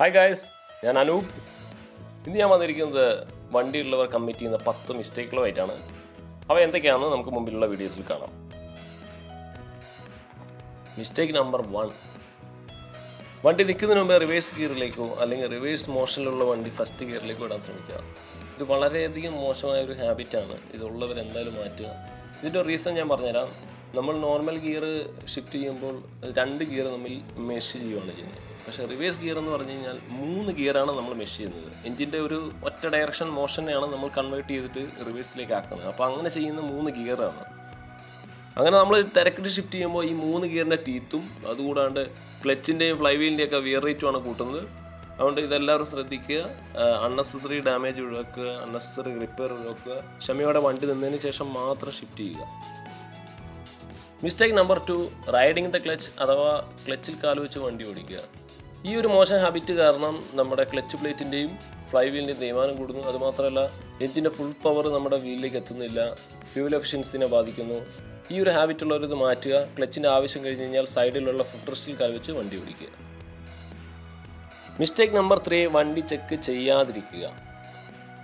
Hi guys ഞാൻ അനൂപ്. ഇന്ന് ഞാൻ വന്നിരിക്കുന്നത് വണ്ടിയുള്ളവർ കമ്മിറ്റ് ചെയ്യുന്ന പത്ത് മിസ്റ്റേക്കുകളുമായിട്ടാണ് അവ എന്തൊക്കെയാണെന്ന് നമുക്ക് മുമ്പിലുള്ള വീഡിയോസിൽ കാണാം. മിസ്റ്റേക്ക് നമ്പർ വൺ വണ്ടി നിൽക്കുന്നതിന് മുമ്പ് റിവേഴ്സ് ഗിയറിലേക്കോ അല്ലെങ്കിൽ റിവേഴ്സ് മോഷനിലുള്ള വണ്ടി ഫസ്റ്റ് ഗിയറിലേക്കോ ഇടാൻ ശ്രമിക്കുക. ഇത് വളരെയധികം മോശമായ ഒരു ഹാബിറ്റാണ് ഇതുള്ളവരെന്തായാലും മാറ്റുക. ഇതിന്റെ റീസൺ ഞാൻ പറഞ്ഞുതരാം. നമ്മൾ നോർമൽ ഗിയർ ഷിഫ്റ്റ് ചെയ്യുമ്പോൾ രണ്ട് ഗിയർ തമ്മിൽ മെഷ് ചെയ്യുകയാണ് ചെയ്യുന്നത്. പക്ഷേ റിവേഴ്സ് ഗിയർ എന്ന് പറഞ്ഞു കഴിഞ്ഞാൽ മൂന്ന് ഗിയറാണ് നമ്മൾ മെഷ് ചെയ്യുന്നത്. എഞ്ചിന്റെ ഒരു ഒറ്റ ഡയറക്ഷൻ മോഷനെയാണ് നമ്മൾ കൺവേർട്ട് ചെയ്തിട്ട് റിവേഴ്സിലേക്ക് ആക്കുന്നത്. അപ്പോൾ അങ്ങനെ ചെയ്യുന്ന മൂന്ന് ഗിയറാണ് അങ്ങനെ നമ്മൾ തിരക്കിട്ട് ഷിഫ്റ്റ് ചെയ്യുമ്പോൾ ഈ മൂന്ന് ഗിയറിന്റെ ടീത്തും അതുകൂടാണ്ട് ക്ലച്ചിന്റെയും ഫ്ലൈ ഒക്കെ വിയർ റേറ്റുമാണ് കൂട്ടുന്നത്. അതുകൊണ്ട് ഇതെല്ലാവരും ശ്രദ്ധിക്കുക. അൺനെസസറി ഡാമേജ് ഒഴിവാക്കുക അൺനെസസറി റിപ്പയർ ഒഴിവാക്കുക. ക്ഷമയോടെ വണ്ടി നിന്നതിന് ശേഷം മാത്രം ഷിഫ്റ്റ് ചെയ്യുക. Mistake number two riding the clutch അഥവാ ക്ലച്ചിൽ കാലു വെച്ച് വണ്ടി ഓടിക്കുക. ഈ ഒരു മോശം ഹാബിറ്റ് കാരണം നമ്മുടെ ക്ലച്ച് പ്ലേറ്റിന്റെയും ഫ്ലൈ വീലിന്റെയും തേയ്മാനം കൂടുന്നു. അതുമാത്രമല്ല എഞ്ചിന്റെ ഫുൾ പവർ നമ്മുടെ വീലിലേക്ക് എത്തുന്നില്ല. ഫ്യൂൽ എഫിഷ്യൻസിനെ ബാധിക്കുന്നു. ഈ ഒരു ഹാബിറ്റ് ഉള്ളവരിത് മാറ്റുക. ക്ലച്ചിന്റെ ആവശ്യം കഴിഞ്ഞ് കഴിഞ്ഞാൽ സൈഡിലുള്ള ഫുഡ് റെസ്റ്റിൽ കാൽ വെച്ച് വണ്ടി ഓടിക്കുക. മിസ്റ്റേക്ക് നമ്പർ ത്രീ വണ്ടി ചെക്ക് ചെയ്യാതിരിക്കുക.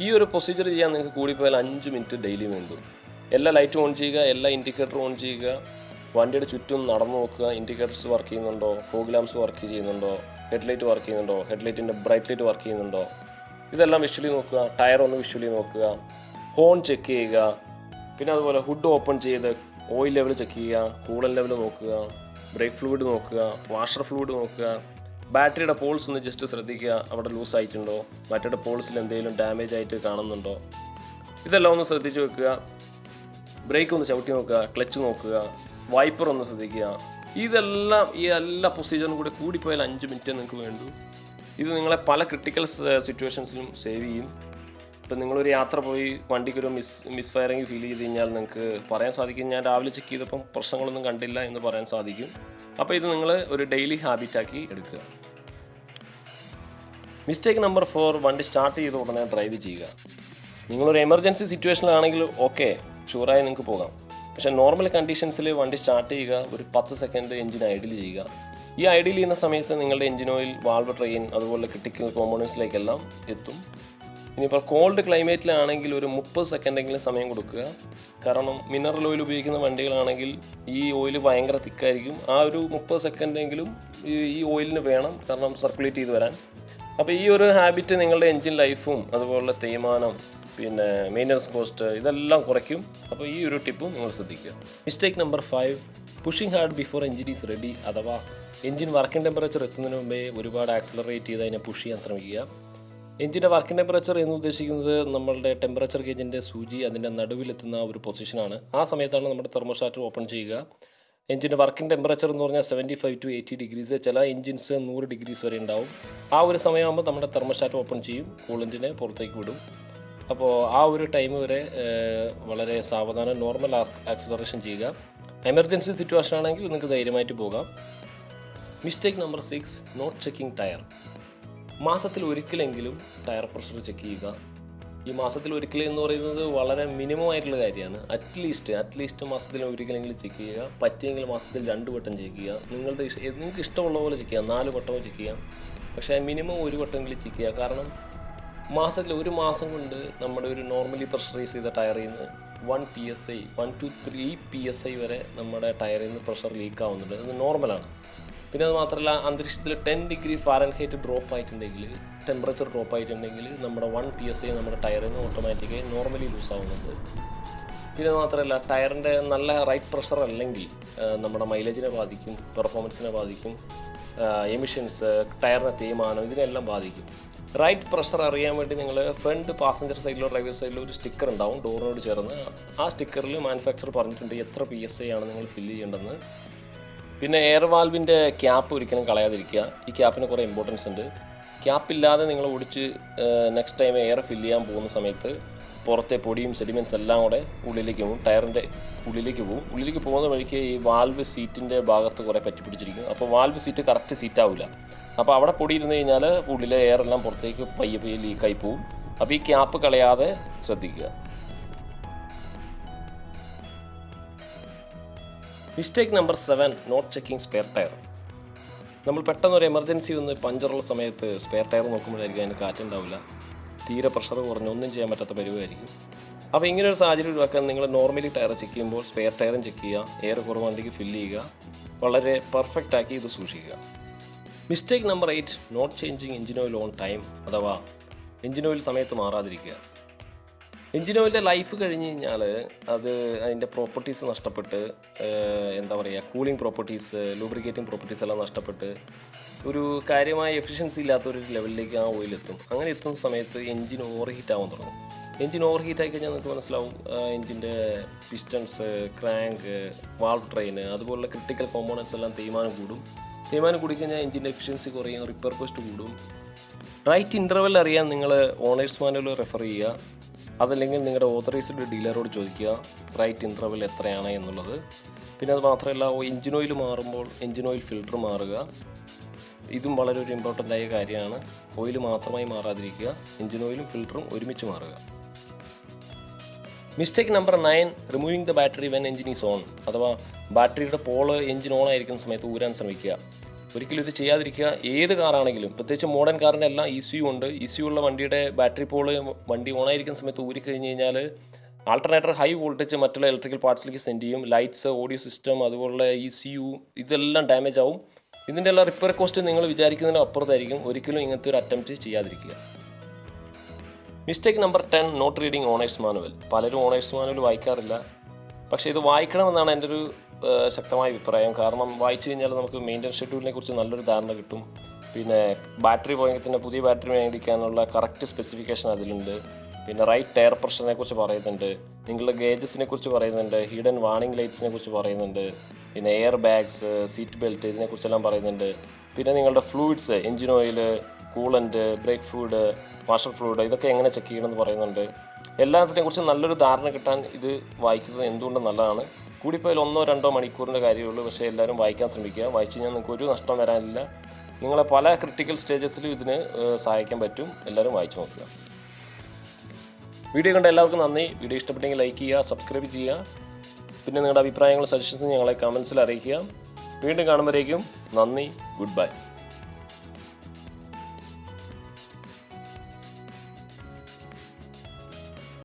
ഈ ഒരു പ്രൊസീജിയർ ചെയ്യാൻ നിങ്ങൾക്ക് കൂടിപ്പോയാൽ അഞ്ച് മിനിറ്റ് ഡെയിലി വേണ്ടു. എല്ലാ ലൈറ്റും ഓൺ ചെയ്യുക എല്ലാ ഇൻഡിക്കേറ്ററും ഓൺ ചെയ്യുക. വണ്ടിയുടെ ചുറ്റും നടന്നു നോക്കുക ഇൻഡിക്കേറ്റർസ് വർക്ക് ചെയ്യുന്നുണ്ടോ ഫോഗ് ലാംസ് വർക്ക് ചെയ്യുന്നുണ്ടോ ഹെഡ്ലൈറ്റ് വർക്ക് ചെയ്യുന്നുണ്ടോ ഹെഡ്ലൈറ്റിന്റെ ബ്രൈറ്റ് ലൈറ്റ് വർക്ക് ചെയ്യുന്നുണ്ടോ? ഇതെല്ലാം വിഷ്വലി നോക്കുക ടയർ ഒന്ന് വിഷ്വലി നോക്കുക ഹോൺ ചെക്ക് ചെയ്യുക പിന്നെ അതുപോലെ ഹുഡ് ഓപ്പൺ ചെയ്ത് ഓയിൽ ലെവൽ ചെക്ക് ചെയ്യുക കൂളൻ ലെവൽ നോക്കുക ബ്രേക്ക് ഫ്ലൂയിഡ് നോക്കുക വാഷർ ഫ്ലൂയിഡ് നോക്കുക ബാറ്ററിയുടെ പോൾസ് ഒന്ന് ജസ്റ്റ് ശ്രദ്ധിക്കുക അവിടെ ലൂസ് ആയിട്ടുണ്ടോ ബാറ്ററിയുടെ പോൾസിൽ എന്തെങ്കിലും ഡാമേജ് ആയിട്ട് കാണുന്നുണ്ടോ? ഇതെല്ലാം ഒന്ന് ശ്രദ്ധിച്ച് വെക്കുക ബ്രേക്ക് ഒന്ന് ചവിട്ടി നോക്കുക ക്ലച്ച് നോക്കുക വൈപ്പർ ഒന്ന് ശ്രദ്ധിക്കുക. ഇതെല്ലാം ഈ എല്ലാ പ്രൊസീജിയറും കൂടി കൂടിപ്പോയാൽ അഞ്ച് മിനിറ്റ് നിങ്ങൾക്ക് വേണ്ടു. ഇത് നിങ്ങളെ പല ക്രിട്ടിക്കൽ സിറ്റുവേഷൻസിലും സേവ് ചെയ്യും. ഇപ്പം നിങ്ങളൊരു യാത്ര പോയി വണ്ടിക്കൊരു മിസ് മിസ് ഫയറിങ് ഫീൽ ചെയ്ത് കഴിഞ്ഞാൽ നിങ്ങൾക്ക് പറയാൻ സാധിക്കും. ഞാൻ രാവിലെ ചെക്ക് ചെയ്തപ്പം പ്രശ്നങ്ങളൊന്നും കണ്ടില്ല എന്ന് പറയാൻ സാധിക്കും. അപ്പോൾ ഇത് നിങ്ങൾ ഒരു ഡെയിലി ഹാബിറ്റാക്കി എടുക്കുക. മിസ്റ്റേക്ക് നമ്പർ ഫോർ വണ്ടി സ്റ്റാർട്ട് ചെയ്ത ഉടനെ ഡ്രൈവ് ചെയ്യുക. നിങ്ങളൊരു എമർജൻസി സിറ്റുവേഷനിലാണെങ്കിൽ ഓക്കെ ഷുവറായി നിങ്ങൾക്ക് പോകാം. പക്ഷേ നോർമൽ കണ്ടീഷൻസിൽ വണ്ടി സ്റ്റാർട്ട് ചെയ്യുക ഒരു പത്ത് സെക്കൻഡ് എഞ്ചിൻ ഐഡിൽ ചെയ്യുക. ഈ ഐഡിൽ ചെയ്യുന്ന സമയത്ത് നിങ്ങളുടെ എഞ്ചിൻ ഓയിൽ വാൾവ് ട്രെയിൻ അതുപോലെ ക്രിട്ടിക്കൽ കോമ്പോണൻസിലേക്കെല്ലാം എത്തും. ഇനിയിപ്പോൾ കോൾഡ് ക്ലൈമറ്റിലാണെങ്കിൽ ഒരു മുപ്പത് സെക്കൻഡെങ്കിലും സമയം കൊടുക്കുക. കാരണം മിനറൽ ഓയിൽ ഉപയോഗിക്കുന്ന വണ്ടികളാണെങ്കിൽ ഈ ഓയിൽ ഭയങ്കര തിക്കായിരിക്കും. ആ ഒരു മുപ്പത് സെക്കൻഡെങ്കിലും ഈ ഓയിലിന് വേണം കാരണം സർക്കുലേറ്റ് ചെയ്ത് വരാൻ. അപ്പോൾ ഈ ഒരു ഹാബിറ്റ് നിങ്ങളുടെ എൻജിൻ ലൈഫും അതുപോലെ തേയ്മാനം പിന്നെ മെയിന്റനൻസ് കോസ്റ്റ് ഇതെല്ലാം കുറയ്ക്കും. അപ്പോൾ ഈ ഒരു ടിപ്പും നിങ്ങൾ ശ്രദ്ധിക്കുക. Mistake number five pushing hard before engine is ready അഥവാ എഞ്ചിൻ വർക്കിംഗ് ടെമ്പറേച്ചർ എത്തുന്നതിന് മുമ്പേ ഒരുപാട് ആക്സലറേറ്റ് ചെയ്ത് അതിനെ പുഷ് ചെയ്യാൻ ശ്രമിക്കുക. എഞ്ചിന്റെ വർക്കിംഗ് ടെമ്പറേച്ചർ എന്ന് ഉദ്ദേശിക്കുന്നത് നമ്മളുടെ ടെമ്പറേച്ചർ ഗേജിന്റെ സൂചി അതിന്റെ നടുവിലെത്തുന്ന ഒരു പൊസിഷനാണ് ആ സമയത്താണ് നമ്മുടെ തെർമോസ്റ്റാറ്റ് ഓപ്പൺ ചെയ്യുക. എഞ്ചിന്റെ വർക്കിംഗ് ടെമ്പറേച്ചർ എന്ന് പറഞ്ഞാൽ seventy five to eighty degrees ചില എഞ്ചിൻസ് നൂറ് ഡിഗ്രീസ് വരെ ഉണ്ടാവും. ആ ഒരു സമയമാകുമ്പോൾ നമ്മുടെ തെർമോസ്റ്റാറ്റ് ഓപ്പൺ ചെയ്യും. കൂളന്റിനെ പുറത്തേക്ക് വിടും. അപ്പോൾ ആ ഒരു ടൈം വരെ വളരെ സാവധാനം നോർമൽ ആക്സിലറേഷൻ ചെയ്യുക. എമർജൻസി സിറ്റുവേഷൻ ആണെങ്കിൽ നിങ്ങൾക്ക് ധൈര്യമായിട്ട് പോകാം. Mistake number six not checking tyre മാസത്തിൽ ഒരിക്കലെങ്കിലും ടയർ പ്രഷർ ചെക്ക് ചെയ്യുക. ഈ മാസത്തിൽ ഒരിക്കൽ എന്ന് പറയുന്നത് വളരെ മിനിമം ആയിട്ടുള്ള കാര്യമാണ്. അറ്റ്ലീസ്റ്റ് അറ്റ്ലീസ്റ്റ് മാസത്തിൽ ഒരിക്കലെങ്കിലും ചെക്ക് ചെയ്യുക. പറ്റിയെങ്കിൽ മാസത്തിൽ രണ്ട് വട്ടം ചെക്ക് ചെയ്യുക. നിങ്ങളുടെ നിങ്ങൾക്ക് ഇഷ്ടമുള്ള പോലെ ചെക്ക് ചെയ്യാം. നാല് വട്ടമോ ചെക്ക് ചെയ്യാം. പക്ഷേ മിനിമം ഒരു വട്ടമെങ്കിലും ചെക്ക് ചെയ്യുക. കാരണം മാസത്തിൽ ഒരു മാസം കൊണ്ട് നമ്മുടെ ഒരു നോർമലി പ്രഷറൈസ് ചെയ്ത ടയറിൽ നിന്ന് one P S I one two three P S I വരെ നമ്മുടെ ടയറിൽ നിന്ന് പ്രഷർ ലീക്ക് ആവുന്നുണ്ട്. അത് നോർമലാണ് പിന്നെ അത് മാത്രമല്ല അന്തരീക്ഷത്തിൽ ടെൻ ഡിഗ്രി ഫാരൻഹൈറ്റ് ഡ്രോപ്പ് ആയിട്ടുണ്ടെങ്കിൽ ടെമ്പറേച്ചർ ഡ്രോപ്പ് ആയിട്ടുണ്ടെങ്കിൽ നമ്മുടെ വൺ പി എസ് ഐ നമ്മുടെ ടയറിൽ നിന്ന് ഓട്ടോമാറ്റിക്കായി നോർമലി ലൂസ് ആവുന്നുണ്ട്. പിന്നെ മാത്രമല്ല ടയറിന്റെ നല്ല റൈറ്റ് പ്രഷർ അല്ലെങ്കിൽ നമ്മുടെ മൈലേജിനെ ബാധിക്കും പെർഫോമൻസിനെ ബാധിക്കും എമിഷൻസ് ടയറിന്റെ തേയ്മാനം ഇതിനെല്ലാം ബാധിക്കും. റൈറ്റ് പ്രഷർ അറിയാൻ വേണ്ടി നിങ്ങൾ ഫ്രണ്ട് പാസഞ്ചർ സൈഡിലോ ഡ്രൈവർ സൈഡിലോ ഒരു സ്റ്റിക്കർ ഉണ്ടാവും ഡോറിനോട് ചേർന്ന്. ആ സ്റ്റിക്കറിൽ മാനുഫാക്ചർ പറഞ്ഞിട്ടുണ്ട് എത്ര പി എസ് ഐ ആണ് നിങ്ങൾ ഫില്ല് ചെയ്യേണ്ടതെന്ന്. പിന്നെ എയർ വാൽവിന്റെ ക്യാപ്പ് ഒരിക്കലും കളയാതിരിക്കുക. ഈ ക്യാപ്പിന് കുറേ ഇമ്പോർട്ടൻസ് ഉണ്ട്. ക്യാപ്പില്ലാതെ നിങ്ങൾ ഓടിച്ച് നെക്സ്റ്റ് ടൈം എയർ ഫില്ല് ചെയ്യാൻ പോകുന്ന സമയത്ത് പുറത്തെ പൊടിയും സെഡിമെന്റ്സ് എല്ലാം കൂടെ ഉള്ളിലേക്ക് പോകും. ടയറിന്റെ ഉള്ളിലേക്ക് പോകും. ഉള്ളിലേക്ക് പോകുന്ന വഴിക്ക് ഈ വാൽവ് സീറ്റിന്റെ ഭാഗത്ത് കുറേ പറ്റി പിടിച്ചിരിക്കും. അപ്പോൾ വാൽവ് സീറ്റ് കറക്റ്റ് സീറ്റ് ആവില്ല അപ്പോൾ അവിടെ പൊടി ഇരുന്ന് കഴിഞ്ഞാൽ ഉള്ളിലെ എയർ എല്ലാം പുറത്തേക്ക് പയ്യെ പയ്യെ ലീക്കായി പോകും അപ്പോൾ ഈ ക്യാപ്പ് കളയാതെ ശ്രദ്ധിക്കുക. Mistake number seven not checking spare tyre നമ്മൾ പെട്ടെന്ന് ഒരു എമർജൻസി വന്ന് പഞ്ചറുള്ള സമയത്ത് സ്പെയർ ടയർ നോക്കുമ്പോഴായിരിക്കും അതിന് കാറ്റുണ്ടാവില്ല തീരെ പ്രഷർ കുറഞ്ഞ് ഒന്നും ചെയ്യാൻ പറ്റാത്ത പരിവായിരിക്കും അപ്പോൾ ഇങ്ങനെ ഒരു സാഹചര്യം ഒഴിവാക്കാൻ നിങ്ങൾ നോർമലി ടയർ ചെക്ക് ചെയ്യുമ്പോൾ സ്പെയർ ടയറും ചെക്ക് ചെയ്യുക എയർ കുറവുണ്ടെങ്കിൽ ഫില്ല് ചെയ്യുക വളരെ പെർഫെക്റ്റ് ആക്കി ഇത് സൂക്ഷിക്കുക. Mistake number eight not changing engine oil on time അഥവാ എഞ്ചിൻ ഓയിൽ സമയത്ത് മാറാതിരിക്കുക. എഞ്ചിൻ ഓയിലിന്റെ ലൈഫ് കഴിഞ്ഞ് കഴിഞ്ഞാൽ അത് അതിന്റെ പ്രോപ്പർട്ടീസ് നഷ്ടപ്പെട്ട് എന്താ പറയുക കൂളിംഗ് പ്രോപ്പർട്ടീസ് ലൂബ്രിക്കേറ്റിംഗ് പ്രോപ്പർട്ടീസ് എല്ലാം നഷ്ടപ്പെട്ട് ഒരു കാര്യമായ എഫിഷ്യൻസി ഇല്ലാത്ത ഒരു ലെവലിലേക്ക് ആ ഓയിൽ എത്തും. അങ്ങനെ എത്തുന്ന സമയത്ത് എഞ്ചിൻ ഓവർ ഹീറ്റ് ആവാൻ തുടങ്ങും. എഞ്ചിൻ ഓവർ ഹീറ്റ് ആയി കഴിഞ്ഞാൽ നിങ്ങൾക്ക് മനസ്സിലാവും എഞ്ചിന്റെ പിസ്റ്റൺസ് ക്രാങ്ക് വാൾവ് ട്രെയിന് അതുപോലുള്ള ക്രിട്ടിക്കൽ കോമ്പോണൻസ് എല്ലാം തേയ്മാനം കൂടും. തേയ്മാനം കൂടിക്കഴിഞ്ഞാൽ എഞ്ചിന്റെ എഫിഷ്യൻസി കുറയും റിപ്പയർ കോസ്റ്റ് കൂടും. റൈറ്റ് ഇന്റർവെൽ അറിയാൻ നിങ്ങൾ ഓണേഴ്സ് മാനുവൽ റെഫർ ചെയ്യുക. അതല്ലെങ്കിൽ നിങ്ങളുടെ ഓതറൈസ്ഡ് ഡീലറോട് ചോദിക്കുക റൈറ്റ് ഇന്റർവൽ എത്രയാണ്? എന്നുള്ളത്. പിന്നെ അത് മാത്രമല്ല എഞ്ചിൻ ഓയിൽ മാറുമ്പോൾ എഞ്ചിൻ ഓയിൽ ഫിൽറ്റർ മാറുക. ഇതും വളരെ ഒരു ഇമ്പോർട്ടന്റ് ആയ കാര്യമാണ്. ഓയിൽ മാത്രമായി മാറാതിരിക്കുക എഞ്ചിൻ ഓയിലും ഫിൽറ്ററും ഒരുമിച്ച് മാറുക. Mistake number nine removing the battery when engine is on അഥവാ ബാറ്ററിയുടെ പോൾ എഞ്ചിൻ ഓൺ ആയിരിക്കുന്ന സമയത്ത് ഊരാൻ ശ്രമിക്കുക. ഒരിക്കലും ഇത് ചെയ്യാതിരിക്കുക. ഏത് കാറാണെങ്കിലും പ്രത്യേകിച്ച് മോഡേൺ ഇ സിയു ഉണ്ട്. ഇ സിയു ഉള്ള വണ്ടിയുടെ ബാറ്ററി പോൾ വണ്ടി ഓണായിരിക്കുന്ന സമയത്ത് ഊരിക്കഴിഞ്ഞ് കഴിഞ്ഞാൽ ആൾട്ടർനേറ്റർ ഹൈ വോൾട്ടേജ് മറ്റുള്ള ഇലക്ട്രിക്കൽ പാർട്സിലേക്ക് സെൻഡ് ചെയ്യും. ലൈറ്റ്സ് ഓഡിയോ സിസ്റ്റം അതുപോലെ ഇ സിയു ഇതെല്ലാം ഡാമേജ് ആവും. ഇതിന്റെ എല്ലാം റിപ്പയർ കോസ്റ്റ് നിങ്ങൾ വിചാരിക്കുന്നതിന് അപ്പുറത്തായിരിക്കും. ഒരിക്കലും ഇങ്ങനത്തെ ഒരു അറ്റംപ്റ്റ് ചെയ്യാതിരിക്കുക. Mistake number ten not reading owners manual പലരും ഓണേഴ്സ് മാനുവൽ വായിക്കാറില്ല. പക്ഷേ ഇത് വായിക്കണമെന്നാണ് എന്റെ ഒരു ശക്തമായ അഭിപ്രായം. കാരണം വായിച്ചു കഴിഞ്ഞാൽ നമുക്ക് മെയിന്റനൻസ് ഷെഡ്യൂളിനെ കുറിച്ച് നല്ലൊരു ധാരണ കിട്ടും. പിന്നെ ബാറ്ററി പോയെങ്കിൽ പുതിയ ബാറ്ററി മേടിക്കാനുള്ള കറക്റ്റ് സ്പെസിഫിക്കേഷൻ അതിലുണ്ട്. പിന്നെ റൈറ്റ് ടയർ പ്രഷറിനെ കുറിച്ച് പറയുന്നുണ്ട്. നിങ്ങളുടെ ഗേജസിനെ കുറിച്ച് പറയുന്നുണ്ട്. ഹിഡൻ വാണിംഗ് ലൈറ്റ്സിനെ കുറിച്ച് പറയുന്നുണ്ട്. പിന്നെ എയർ ബാഗ്സ് സീറ്റ് ബെൽറ്റ് ഇതിനെക്കുറിച്ചെല്ലാം പറയുന്നുണ്ട്. പിന്നെ നിങ്ങളുടെ fluids engine oil coolant brake fluid washer fluid ഇതൊക്കെ എങ്ങനെ ചെക്ക് ചെയ്യണമെന്ന് പറയുന്നുണ്ട്. എല്ലാത്തിനെ കുറിച്ച് നല്ലൊരു ധാരണ കിട്ടാൻ ഇത് വായിക്കുന്നത് എന്തുകൊണ്ടും നല്ലതാണ്? കൂടിപ്പോയാൽ ഒന്നോ രണ്ടോ മണിക്കൂറിന്റെ കാര്യമുള്ളൂ പക്ഷേ എല്ലാവരും വായിക്കാൻ ശ്രമിക്കുക. വായിച്ചു കഴിഞ്ഞാൽ നിങ്ങൾക്ക് ഒരു നഷ്ടം വരാനില്ല. നിങ്ങളെ പല ക്രിട്ടിക്കൽ സ്റ്റേജസിലും ഇതിന് സഹായിക്കാൻ പറ്റും. എല്ലാവരും വായിച്ചു നോക്കുക. വീഡിയോ കണ്ട എല്ലാവർക്കും നന്ദി. വീഡിയോ ഇഷ്ടപ്പെട്ടെങ്കിൽ ലൈക്ക് ചെയ്യുക സബ്സ്ക്രൈബ് ചെയ്യുക. പിന്നെ നിങ്ങളുടെ അഭിപ്രായങ്ങളും സജഷൻസും ഞങ്ങളെ കമൻസിൽ അറിയിക്കുക. വീണ്ടും കാണുമ്പോഴേക്കും നന്ദി. Good bye